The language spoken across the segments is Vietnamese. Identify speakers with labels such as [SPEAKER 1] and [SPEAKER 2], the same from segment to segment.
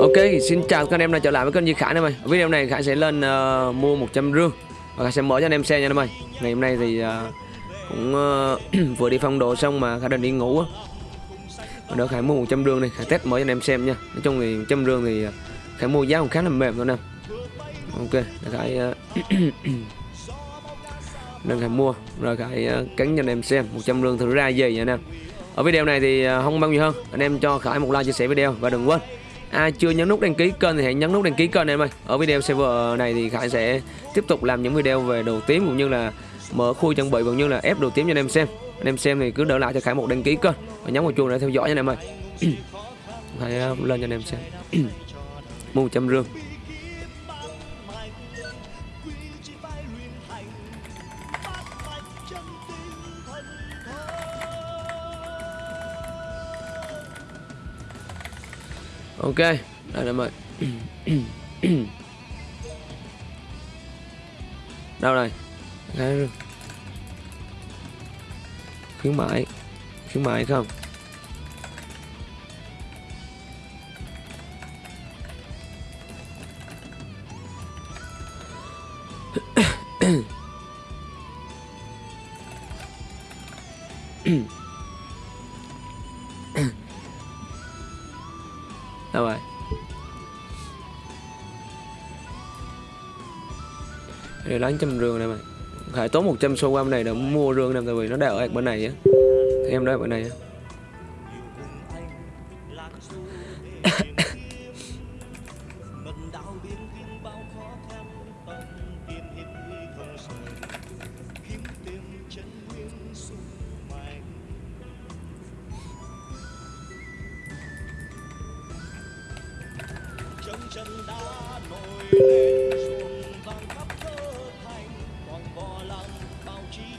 [SPEAKER 1] Ok, xin chào các anh em đã trở lại với kênh Duy Khải em ơi. Video này Khải sẽ lên uh, mua 100 rương và Khải sẽ mở cho anh em xem nha em ơi. Ngày hôm nay thì uh, cũng uh, vừa đi phong độ xong mà Khải định đi ngủ á. Và đỡ Khải mua 100 rương này, Khải test mở cho anh em xem nha. Nói chung thì 100 rương thì Khải mua giá cũng khá là mềm thôi nè. Ok, để Khải uh, nên Khải mua rồi Khải uh, cắn cho anh em xem 100 rương thử ra gì nha anh em. Ở video này thì à, không bao nhiêu hơn, anh em cho Khải một like chia sẻ video và đừng quên. Ai chưa nhấn nút đăng ký kênh thì hãy nhấn nút đăng ký kênh em ơi. Ở video server này thì khải sẽ tiếp tục làm những video về đồ tím cũng như là mở khui chuẩn bị cũng như là ép đồ tím cho anh em xem. Anh em xem thì cứ đỡ lại cho khải một đăng ký kênh và nhấn vào chuông để theo dõi nha anh em ơi. Hãy à, lên cho anh em xem. Mù một trăm rương ok đây em ơi đâu này Đấy. khuyến mãi khuyến mãi không? đâu rồi để lấy trăm rương này mày. Phải tốn 100 xu qua này để mua rương này tại vì nó đang ở bên này á. Em đó ở bên này á.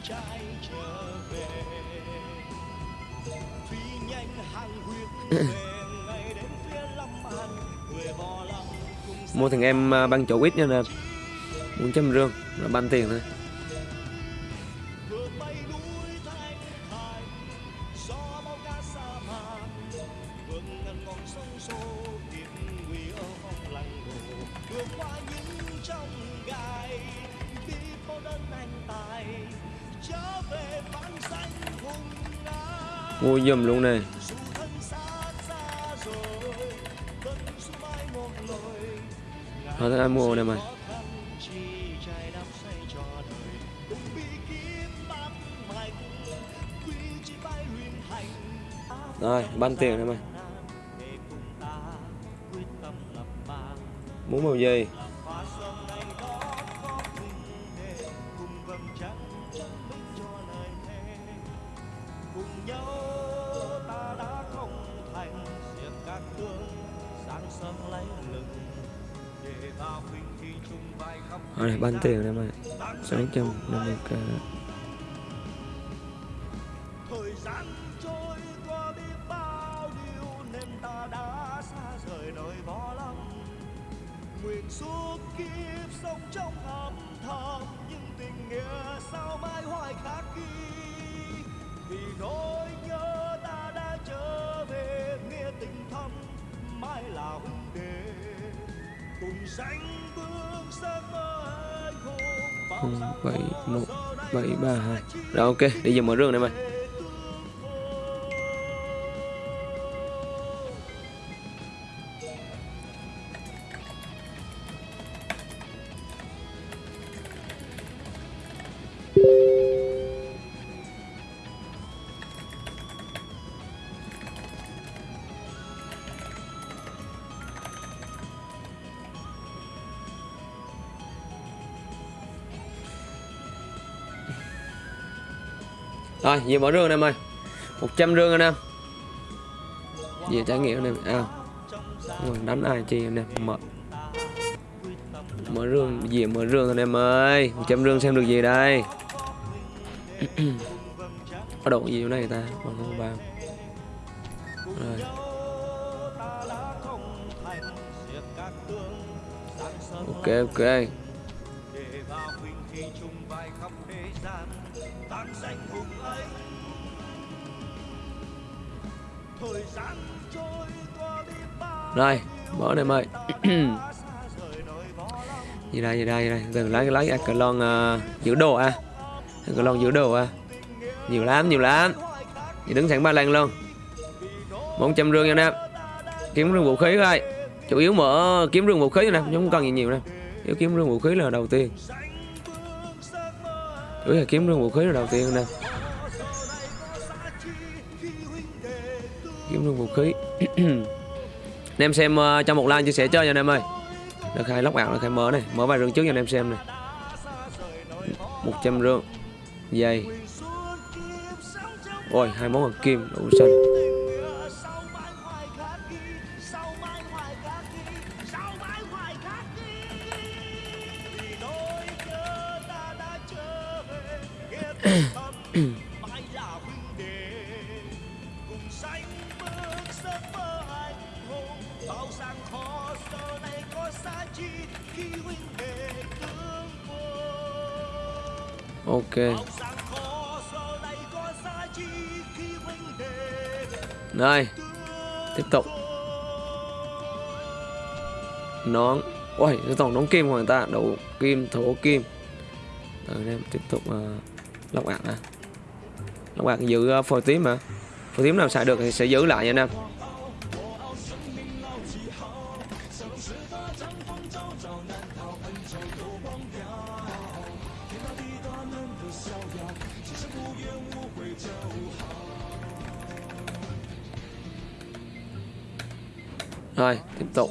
[SPEAKER 1] Trai trở về. Phi nhanh hàng huyết ngày đến phía lâm an người vò lăng mua thằng em à, băng chỗ ít nha nè. Muốn trăm rương là ban tiền thôi dùm luôn này thôi thôi anh mua này mày. Rồi, ban tiền này mày. Muốn màu gì? Xa tiền nơi võ lâm nguyện suốt kiếp sống trong âm thầm, nhưng tình nghĩa sao mãi hoài khắc ghi? Vì nỗi nhớ ta đã trở về, nghĩa tình thâm mãi là huynh đệ cùng sánh bước sớm bảy một bảy ba hai. Rồi ok đi giờ mở rương này mày. Rồi, về mở rương anh em ơi. 100 rương anh em. Về trải nghiệm anh em. À, Đánh ai chi anh em Mở. Mở rương, gì mở rương anh em ơi. 100 rương xem được gì đây? Có đồ gì ở đây ta? Còn không vào Rồi. Ok ok.
[SPEAKER 2] Rồi mở này em ơi gì đây gì đây gì đây? Từ lấy lấy Aclon uh, giữ đồ à? Aclon giữ đồ à? Nhiều lắm nhiều lắm. Thì đứng sẵn ba lan luôn. Một trăm rương nha em. Kiếm rương vũ khí thôi chủ yếu mở kiếm rương vũ khí nè không cần gì nhiều nè. Yếu kiếm rương vũ khí là đầu tiên. Chủ yếu là kiếm rương vũ khí là đầu tiên nè dùng vũ khí. Anh em xem ờ, uh, trong một like chia sẻ chơi nha anh em ơi. Được khai lóc ảo được khai mở này. Mở vài rương trước cho anh em xem này. 100 rương. Dây. Ôi hai món hoàng kim đủ xanh. Ok. Đây Tiếp tục. Nón. Ôi, cái tổng nón kim của người ta đầu kim, thổ kim. Rồi anh em tiếp tục uh, Lọc ạc à Lọc ạc giữ uh, phôi tím mà Phôi tím nào xài được thì sẽ giữ lại nha anh em. Rồi, tiếp tục.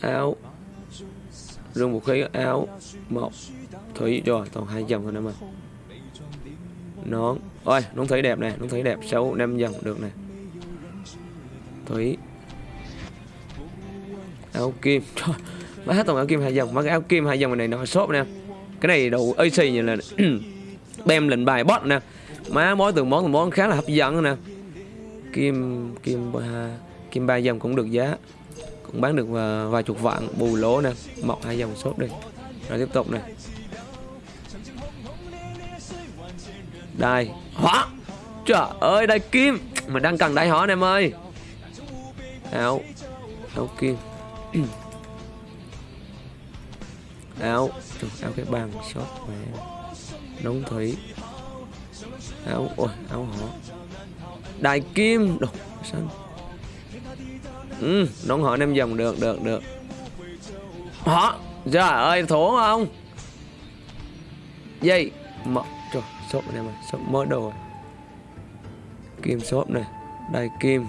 [SPEAKER 2] Áo. Rung vũ khí áo Một Thủy rồi, toàn hai dòng rồi nè mà Nón. Ôi, nón thủy đẹp nè, nón thủy đẹp xấu năm dòng được nè. Thủy. Áo kim. Trời, má toàn áo kim hai dòng Má cái áo kim hai dòng này nó shop nè. Cái này đủ AC như là Bem lệnh bài bot nè. Má mỗi từng món từng món khá là hấp dẫn nè kim kim ba kim ba dòng cũng được giá. Cũng bán được vài, vài chục vạn bù lỗ nè. Mọc hai dòng sốt đi. Rồi tiếp tục này đây hóa trời ơi đây kim. Mình đang cần đai hỏ em ơi. Áo. Áo kim. Áo. Áo cái bàn shop mẹ nóng thủy. Áo ôi áo họ đại kim. Đồ xanh ừ, nón hỏi em dòng được được được. Họ trời ơi thổ không? Dây mở trời sốt này mà sốt mới đồ. Kim sốt này đại kim.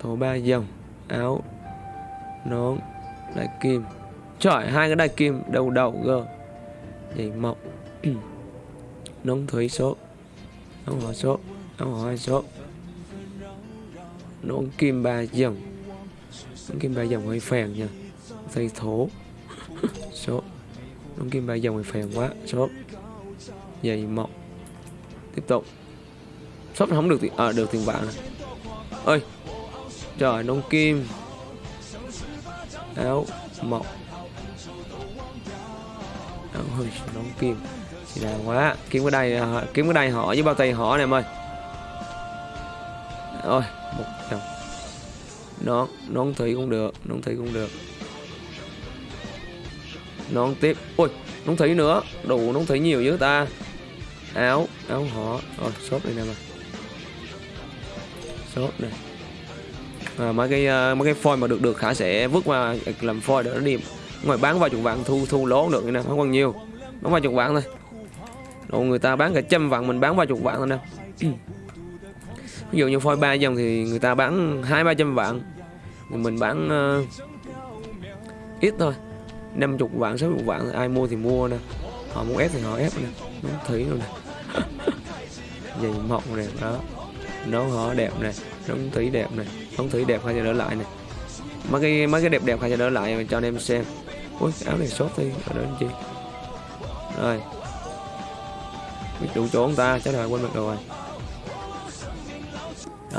[SPEAKER 2] Thổ ba dòng áo nón đại kim. Trời hai cái đại kim đầu đầu gờ. dây mọc nón thủy sốt nón hỏa sốt áo hỏi số nón kim ba dòng. Nón kim ba dòng hơi phèn nha. Dây thố, số nón kim ba dòng hơi phèn quá. Số dây mọc tiếp tục. Shop không được tiền à, được tiền vàng này. ơi trời nón kim. Áo mọc áo hơi nón kim. Thì là quá. Kiếm cái đây à, kiếm cái đây họ với bao tay họ này em ơi rồi một dòng nón nón thủy cũng được nón thủy cũng được. Nón tiếp. Ôi nón thủy nữa. Đủ nón thủy nhiều dữ ta. Áo áo họ. Rồi shop đây nè mà shop này. À, mấy cái uh, mấy cái phôi mà được được khả sẽ vứt qua làm phôi để nó đi ngoài bán vài chục vạn thu thu lỗ được nè không còn nhiều. Bán vài chục vạn thôi. Đồ người ta bán cả trăm vạn mình bán vài chục vạn thôi nè ví dụ như phôi ba dòng thì người ta bán hai ba trăm vạn. Mình bán uh, ít thôi. Năm chục vạn sáu chục vạn ai mua thì mua nè. Họ muốn ép thì họ ép nè. Nón thủy luôn nè. Giày mộng nè đó. Nấu họ đẹp nè nóng thủy đẹp nè nóng thủy đẹp hay cho đỡ lại nè. Mấy cái mấy cái đẹp đẹp hay cho đỡ lại cho anh em xem. Ui áo này sốt đi ở đó anh chị rồi. Biết đủ chỗ ông ta chắc là quên mất rồi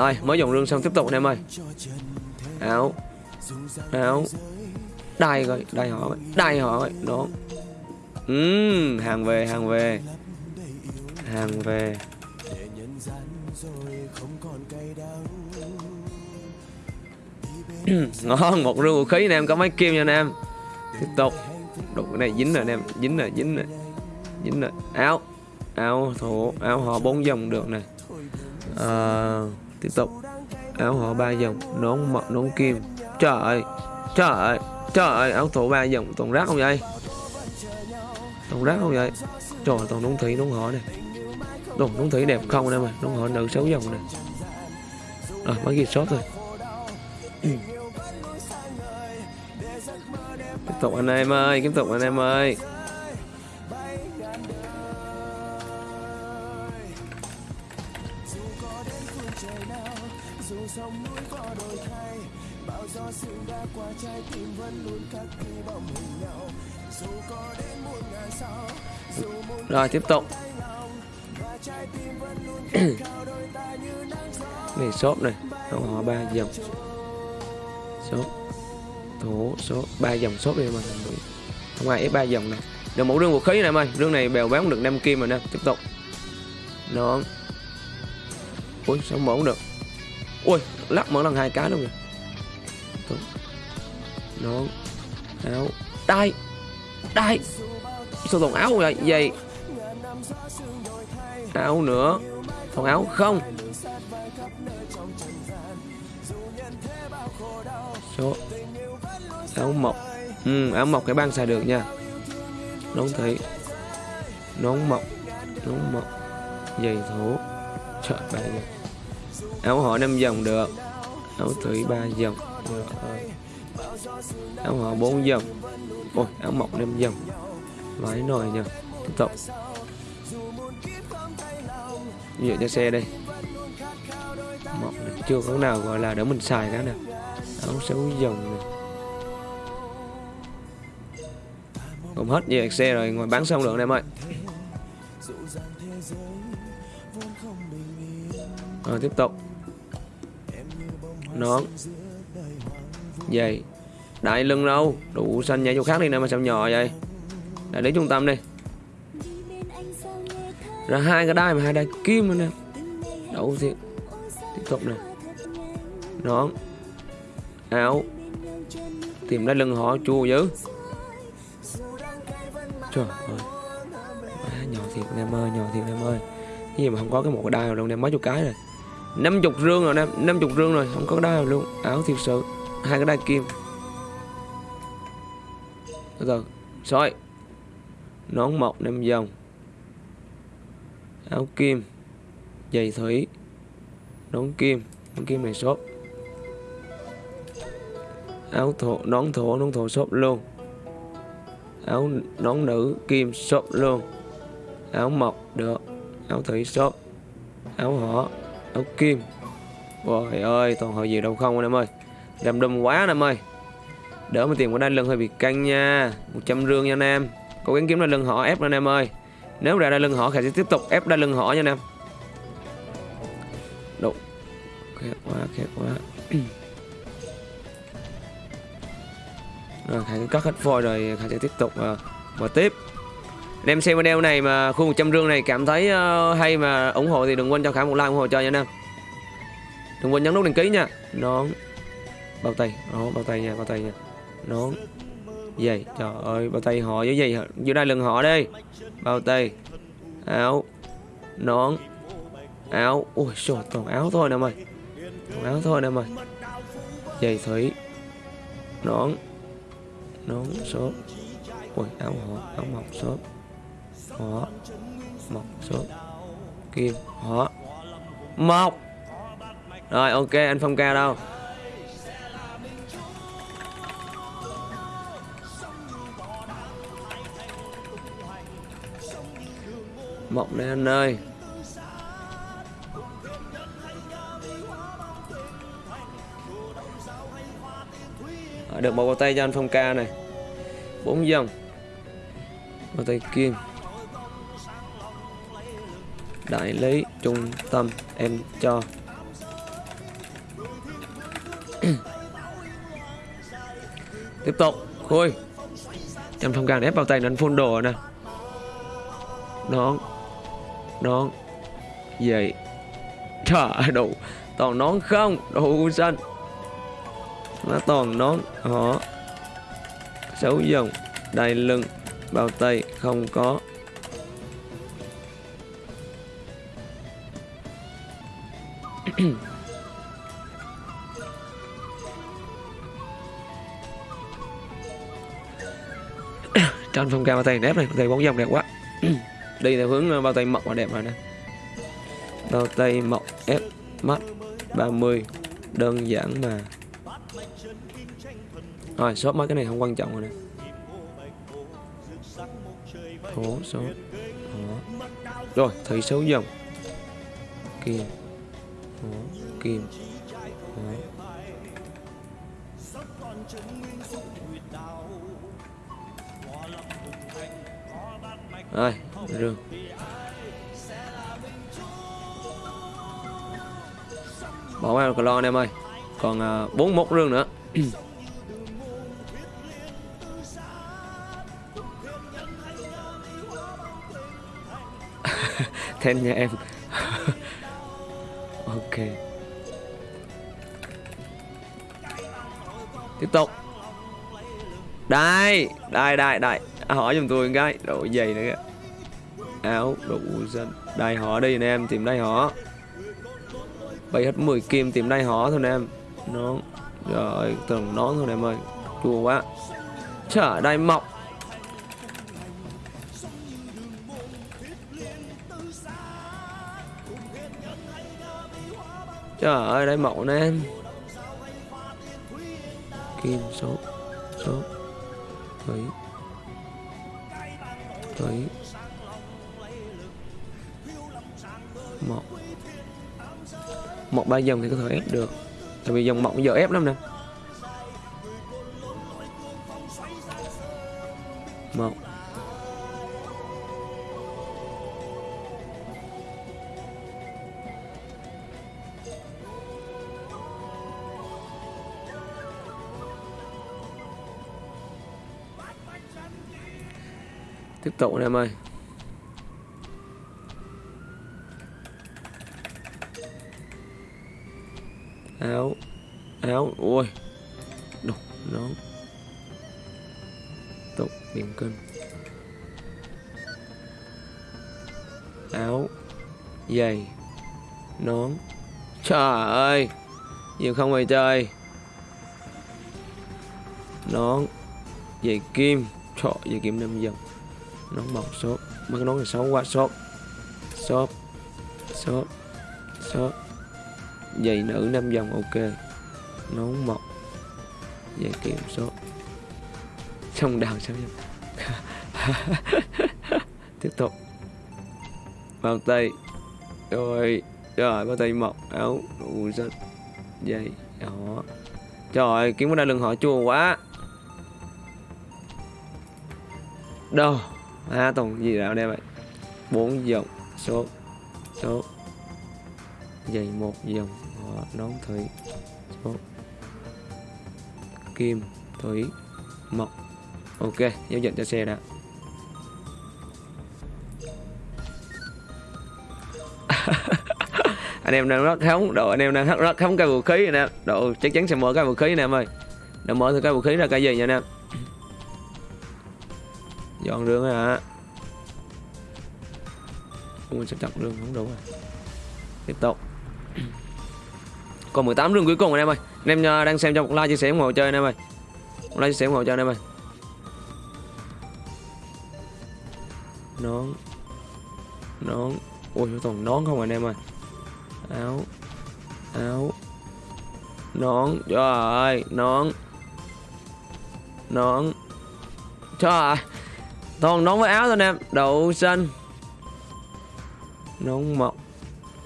[SPEAKER 2] rồi mới dòng rương xong tiếp tục anh em ơi. Áo. Áo. Đai rồi đai họ rồi đai họ rồi đó uhm, hàng về hàng về. Hàng về. Ngon một rương vũ khí anh em có mấy kim nha anh em. Tiếp tục. Đục cái này dính rồi anh em dính rồi dính rồi dính rồi. Áo. Áo thổ áo họ bốn dòng được này uh... Ờ tiếp tục. Áo họ ba dòng, nón mật nón kim. Trời ơi trời ơi trời ơi, áo thổ ba dòng, toàn rác không vậy? Toàn rác không vậy? Trời toàn nón thủy, nón họ này đồ, nón thủy đẹp không anh em ơi nón họ nữ xấu dòng này rồi bán ghi sót thôi. Tiếp tục anh em ơi, tiếp tục anh em ơi. Rồi tiếp tục. này shop này. Họ ba dòng. Shop thủ số ba dòng shop đi mà không ai ép ba dòng này. Được một rương vũ khí này em ơi. Rương này bèo bán được 5 kim rồi nè. Tiếp tục. Nó ui sao mỏng được? Ui lắc mỗi lần hai cái luôn rồi nón áo đây, đây, sao toàn áo vậy vậy? Áo nữa. Còn áo không. Số. Áo mộc. Ừ, áo mộc cái băng xài được nha. Nón thấy, nón mộc. Nón mộc. Giày thủ. Trời ba dòng áo họ năm dòng được. Áo thủy ba dòng được áo họ bốn dòng ôi áo mộc năm dòng vải nồi nha tiếp tục. Dựa cho xe đây. Mộc này. chưa có nào gọi là để mình xài cả nè, áo xấu dòng này. Cũng hết về xe rồi ngoài bán xong lượng em ơi. Rồi tiếp tục. Nón. Giày. Đại lưng đâu? Đủ xanh nhảy chỗ khác đi nè mà sao nhỏ vậy? Đại lý trung tâm đi. Ra hai cái đai mà hai đai kim nữa nè. Đậu thiệt Tiếp tục nè. Nón. Áo. Tìm ra lưng họ chua dữ. Trời ơi. À, Nhỏ thiệt em ơi Nhỏ thiệt em ơi. Cái gì mà không có cái một cái đai nào đâu em mấy chục cái rồi. Năm chục rương rồi em năm chục rương rồi Không có cái đai nào luôn. Áo thiệt sự. Hai cái đai kim. Vâng, Từ soi Nón mọc năm dòng. Áo kim, Giày thủy. Nón kim Nón kim này shop Áo thổ, Nón thổ Nón thổ shop luôn. Áo nón nữ, kim shop luôn. Áo mộc được. Áo thủy shop áo họ, áo kim. Trời ơi, toàn hội gì đâu không anh em ơi? Làm đùm quá anh em ơi đỡ mà tiền của đây lưng hơi bị căng nha. 100 rương nha anh em. Cố gắng kiếm ra lưng họ ép anh em ơi. Nếu ra ra lưng họ khải sẽ tiếp tục ép ra lưng họ nha anh em. Đủ khét quá khét quá. Rồi Khải cắt hết phôi rồi Khải sẽ tiếp tục uh, mở tiếp. Anh em xem video này mà khu 100 rương này cảm thấy uh, hay mà ủng hộ thì đừng quên cho Khải một like ủng hộ cho nha anh em. Đừng quên nhấn nút đăng ký nha. Nón bao tay. Đó bao tay nha bao tay nha nón giày, trời ơi, bao tay họ với gì dưới đây lưng họ đi. Bao tay. Áo. Nón. Áo. Ui, trời, toàn áo thôi nè mày. Toàn áo thôi nè mày. Giày thủy. Nón. Nón số ui, áo họ, áo mọc số họ mọc số kim, họ. Một rồi, ok, anh phong ca đâu? Mộng đây anh ơi. Được một bao tay cho anh Phong Ca này. Bốn dòng bao tay kim. Đại lý, trung tâm, em cho. Tiếp tục. Khui. Em Phong Ca ép bao tay anh phun đồ nè. Nó nón vậy trời đủ toàn nón không? Đủ xanh. Nó toàn nón họ. Xấu dòng đai lưng, bao tay không có. Trên phong cao tay nếp này tay bóng dòng đẹp quá. đi theo hướng ờ, bao tay mộng và đẹp rồi nè. Bao tay mộng ép mắt. 30 đơn giản mà. Rồi, shop mấy cái này không quan trọng rồi nè. Thố số. Đó. rồi thấy số dòng. Kim. Đó. kim. Đó. rồi rương bỏ vào cờ lo anh em ơi. Còn uh, 41 rương nữa. Thêm nha em. Ok. Tiếp tục. Đây Đây đây đây. À, hỏi giùm tôi cái. Độ dày nữa kìa. Áo đủ dân đai họ đây nè em, Tìm đai họ Bay hết 10 kim, tìm đai họ thôi nè em. Nón Rồi, tưởng nón thôi nè em ơi. Chua quá. Trời đai mọc. Trời ơi, đai mọc nè em. Kim, số Số. Thấy. Thấy. Một. Một ba dòng thì có thể ép được. Tại vì dòng mộng giờ ép lắm nè. Một. Tiếp tục nè em ơi. Áo áo, ui, đục nón tục biển cân áo, giày, nón. Trời ơi, nhiều không mày chơi nón, giày kim, trọ, giày kim năm dòng. Nón bọc shop mấy cái nón này xấu quá shop shop shop shop giày nữ 5 dòng ok. Nón mọc giày kiểm số. Xong đào sao dòng tiếp tục. Bao tay. Rồi rồi, bao tay mọc, áo đủ rất giày đó trời ơi kiếm cái đai lưng họ chua quá. Đâu? À toàn gì nào đây vậy? Bốn dòng số số. Dày một dòng đón nón thủy số kim thủy mộc ok giao dịch cho xe đã. Anh em đang rất hóng độ anh em đang rất, rất hóng cái vũ khí nè. Độ chắc chắn sẽ mở cái vũ khí nè em ơi. Đã mở thử cái vũ khí ra cái gì nha anh em. Dọn đường hả? mình sẽ chặt đường không đủ rồi tiếp tục còn 18 rừng cuối cùng anh em ơi. Anh em à, đang xem cho một like chia sẻ ủng hộ chơi anh em ơi. Một like chia sẻ ủng hộ chơi anh em ơi. Nón. Nón. Ui toàn nón không à anh em ơi. Áo. Áo. Nón. Trời ơi nón. Nón. Trời ơi toàn nón với áo thôi anh em. Đậu xanh. Nón mọc.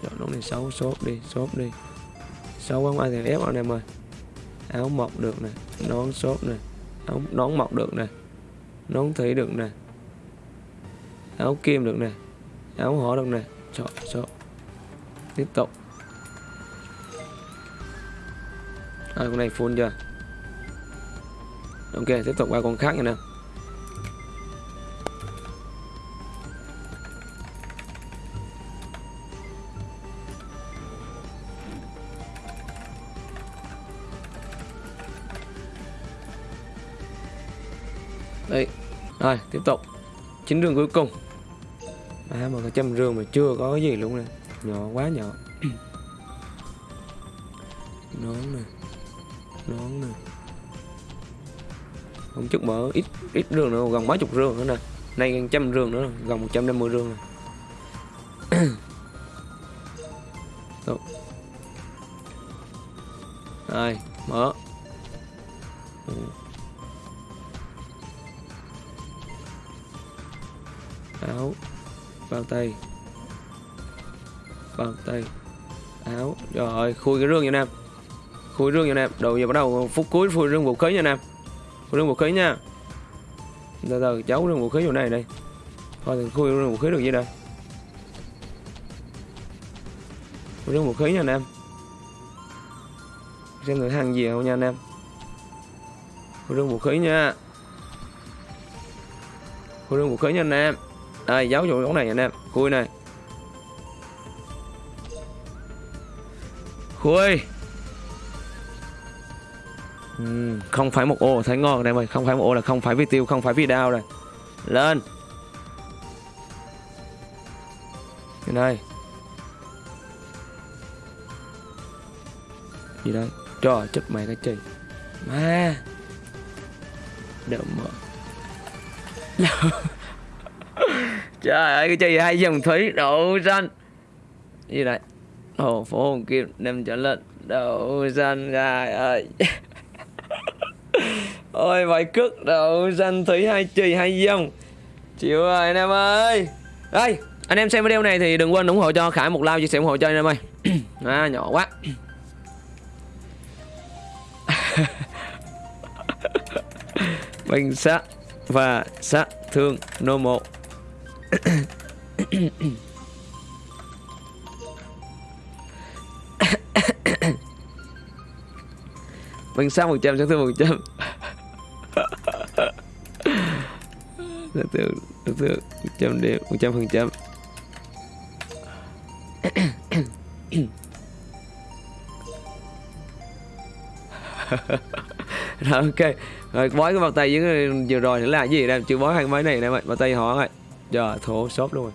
[SPEAKER 2] Trời, nón này xấu sốt đi sốt đi sáu quán ai thì ép anh em ơi áo mọc được nè nón sốt nè áo nón mọc được nè nón thủy được nè áo kim được nè áo hổ được nè. Chọn số tiếp tục. À, con này full chưa? Ok tiếp tục qua con khác nha nè rồi tiếp tục. Chín rương cuối cùng. À mà có trăm rương mà chưa có cái gì luôn nè. Nhỏ quá nhỏ. Nón nè. Nón nè. Không chút mở ít ít rương nữa gần mấy chục rương nữa nè. Nay gần trăm rương nữa gần 150 rương nè. Rồi, mở. Áo, bao tay, bao tay, áo. Rồi, khui cái rương nha Nam. Khui rương nha Nam. Đầu giờ bắt đầu phút cuối khui rương vũ khí nha Nam. Khui rương vũ khí nha. Từ từ cháu rương vũ khí chỗ này đây. Thôi thì khui rương vũ khí được gì đây? Khui rương vũ khí nha Nam xem thử hàng gì không nha anh em rương vũ khí nha khui rương vũ khí nha anh em đây giấu vô chỗ này anh em Khui này Khui uhm, Không phải một ô thấy ngon đây mày Không phải một ô là không phải vi tiêu Không phải vi đao này Lên. Cái này. Gì đây? Trời chết mày cái chi Má. Đỡ mở Trời ơi cái chi hai dòng thủy? Đậu xanh. Gì này hồ phố hồng kim đem trở lên. Đậu xanh trời ơi. Ôi vài cước đậu xanh thủy hai chì hai dòng Chịu rồi anh em ơi. Đây anh em xem video này thì đừng quên ủng hộ cho Khải một like chia sẻ ủng hộ cho anh em ơi. À, nhỏ quá. Bình sát và sát thương nô một Bánh sát 100 sát thương 100 Sát thương Sát thương 100 điểm 100 phần trăm. Rồi, ok. Rồi, bói cái bàn tay với vừa rồi nữa là cái gì đây? Chưa bói hai máy này nè bao tay họ rồi giờ thổ shop luôn.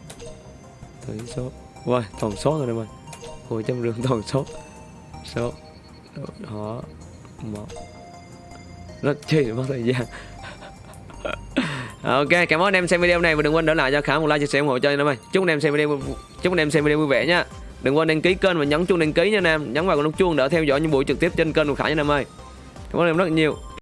[SPEAKER 2] Rồi thử shop wow toàn shop rồi em ơi hồi trăm rưỡi toàn shop shop họ một nó chơi mất thời gian. Ok, cảm ơn anh em xem video này và đừng quên để lại cho khả một like, chia sẻ ủng hộ cho anh em ơi. Chúc anh em xem video chúc anh em xem video vui vẻ nha. Đừng quên đăng ký kênh và nhấn chuông đăng ký nha anh em. Nhấn vào nút chuông để theo dõi những buổi trực tiếp trên kênh của khải nha anh em ơi. Cảm ơn em rất nhiều.